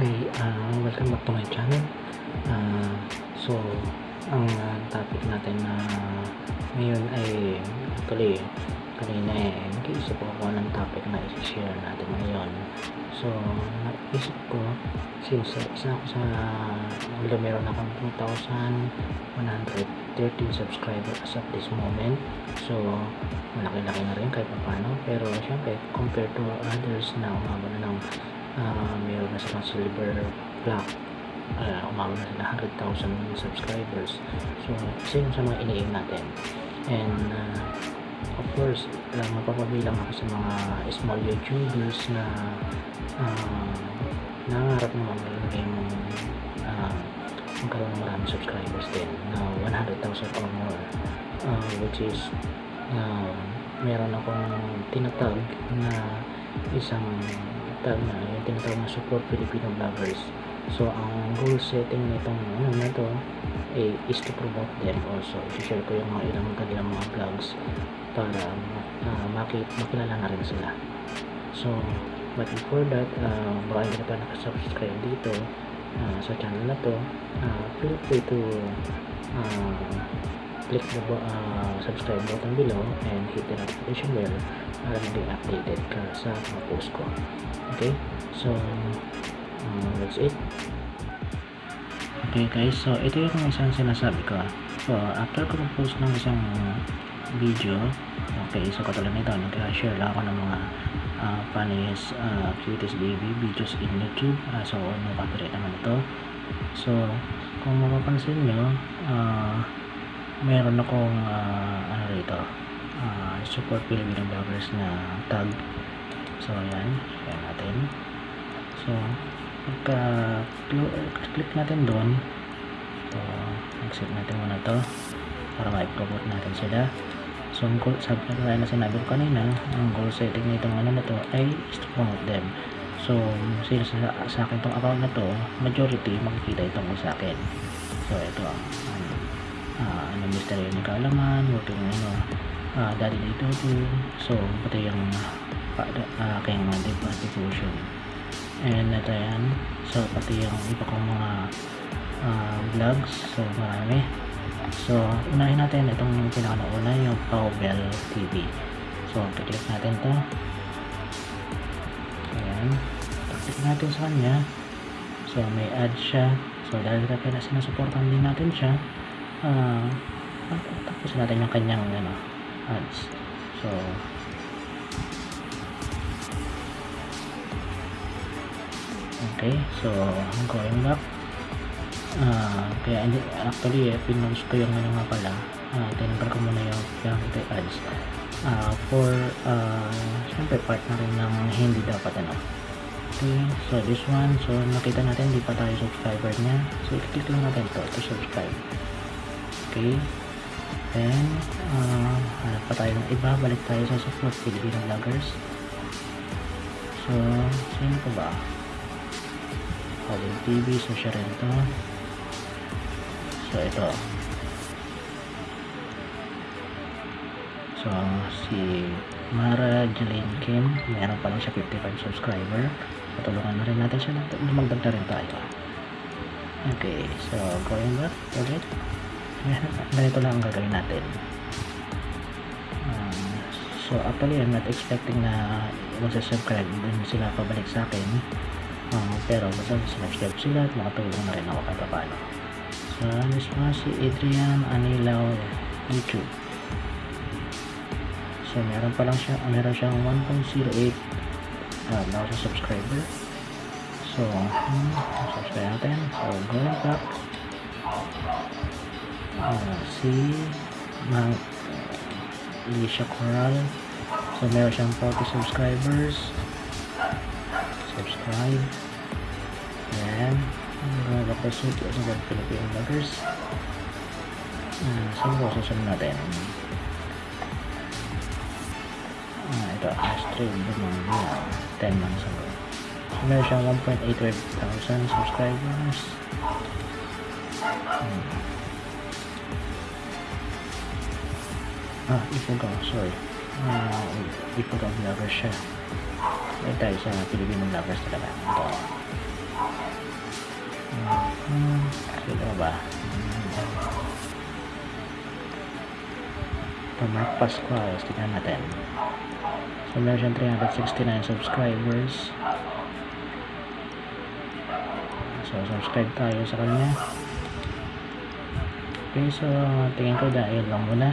Hi, uh, welcome back to my channel. Uh, so, ang uh, topic natin na ngayon ay actually kanina eh nag-iisip ako ng topic na i-share natin ngayon. So, naisip ko since uh, isa ako sa although meron akong 2,113 subscriber as of this moment. So, malaki-laki na rin kahit paano. Pero syempre, compared to others na umabot na ng uh, meron na silang silver plaque. Uh, umabot na sila 100,000 subscribers. So isa sa mga iniim natin. And uh, of course uh, mapapabilang ako sa mga small youtubers na uh, nangarap naman maging uh, magkaroon ng maraming subscribers din. Na 100,000 or more. Uh, which is uh, meron akong tinatag na isang tag na yung tinatawag na support Filipino vloggers. So ang goal setting nitong ano na to eh, is to promote them also. I-share ko yung mga ilang kanilang mga vlogs para uh, makit makilala na rin sila. So but before that uh, baka hindi pa nakasubscribe dito uh, sa channel na to uh, feel free to uh, click the uh, subscribe button below and hit the notification bell para maging updated ka sa mga post ko. Okay? So um, that's it. Okay guys. So ito yung isang sinasabi ko. So after ko mag-post ng isang video okay so katulad nito nag-share lang ako ng mga uh, funniest uh, cutest baby videos in youtube. Uh, so no copyright naman ito? So kung mapapansin nyo uh, meron akong uh, ano rito uh, support Filipino vloggers na tag. So ayan share natin. So pagka click natin doon. So exit natin muna to para ma-promote natin sila. So ang goal sabi na na sinabi ko kanina ang goal setting nitong ano na to ay is to promote them. So sila sa, sa akin tong account na to majority makikita itong sa akin. So ito ang ano, uh, ano mystery yung kaalaman working ano uh, daddy na ito so pati yung uh, aking uh, devotion and ito yan so pati yung iba kong mga uh, vlogs so marami. So unahin natin itong pinakauna yung Powbell TV so click natin to. Ayan. Click natin sa kanya. So may ad siya. So dahil kaya sinasuportan din natin siya uh, tapos natin yung kanyang ano, ads. So okay so going back. Uh, kaya actually eh, pinost ko yung ano nga pala. Uh, tinanggal ko muna yung yung ads. Uh, for uh, syempre part na rin ng hindi dapat ano. Okay so this one so nakita natin hindi pa tayo subscriber niya. So i-click lang natin to to subscribe okay then uh, hanap pa tayo ng iba balik tayo sa support Filipino vloggers so sino pa ba Colin TV so siya rin to so ito so si Mara Jeline Kim meron pa lang siya 55 subscriber patulungan na rin natin siya lumagdag na rin tayo okay so going back ulit ganito lang ang gagawin natin. Um, so actually I'm not expecting na magsasubscribe din sila pabalik sa akin. Um, pero basta subscribe sila at makatulong na rin ako kahit paano so this was si Adrian Anilaw YouTube. So meron pa lang siya meron siyang 1.08 uh, na sa subscriber. So hmm, subscribe natin. So going back uh, si Mang Alicia Coral so meron siyang 40 subscribers. Subscribe. Yan mga kapasok sa mga Philippine vloggers. Uh, saan ko susunod natin? Uh, ito stream mga 10 months ago so meron siyang 1.85 thousand subscribers. Hmm. Ah ipugaw sorry uh, ipugaw vlogger siya ay tayo sa Filipino vloggers talaga ito Hmm, sino ba? Ito, Mark Pascual. Tignan natin. So, meron siyang 369 subscribers. So, subscribe tayo sa kanya. Okay, so, tingin ko dahil lang muna.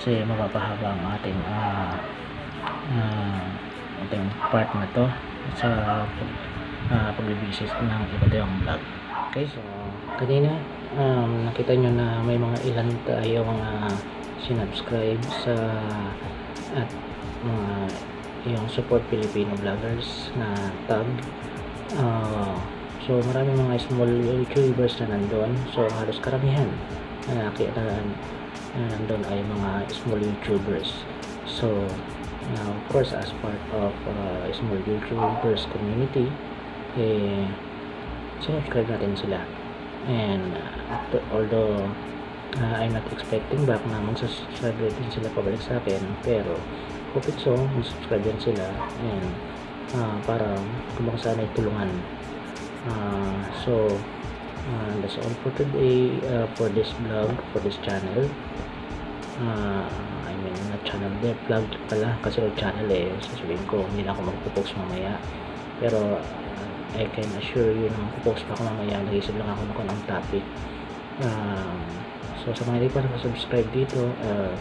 Kasi mapapahaba ang ating ah ah, ating part na to sa uh, pagbibisis ng iba't ibang vlog. Okay, so kanina um, nakita nyo na may mga ilan tayong uh, sinubscribe sa at mga yung support Filipino vloggers na tab. Uh, so marami mga small YouTubers na nandun. So halos karamihan na na nandun ay mga small YouTubers. So Now, of course, as part of uh, small YouTubers community, eh, subscribe natin sila. And uh, although uh, I'm not expecting back na magsasubscribe din sila pabalik sa akin, pero hope it so, mag-subscribe din sila and uh, para kumbaga sana tulungan. Uh, so, uh, that's all for today uh, for this vlog, for this channel. Uh, I mean, na channel de vlog pala. Kasi yung channel eh. Sasabihin ko hindi na ako magpo-post mamaya. Pero uh, I can assure you na magpo-post ako mamaya. Nag-isip lang ako ng ng topic. Um, so sa mga hindi pa subscribe dito uh,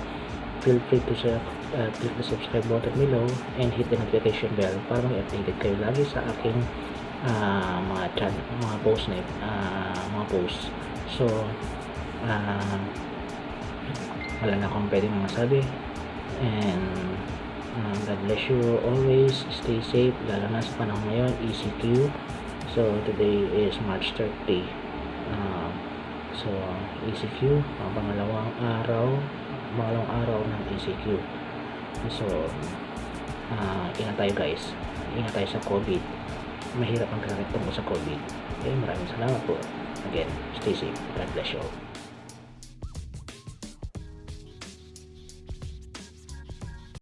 feel free to uh, click the subscribe button below and hit the notification bell para mag-updated kayo lagi sa aking uh, mga channel, mga post na uh, mga post so uh, wala na akong pwedeng masabi. And uh, God bless you always. Stay safe. Lalo na sa panahon ngayon ECQ so today is March 30 uh, so ECQ ang pangalawang araw pangalawang araw ng ECQ so uh, ingat tayo guys. Ingat tayo sa COVID mahirap ang kakit tungkol sa COVID. Okay maraming salamat po. Again stay safe. God bless you all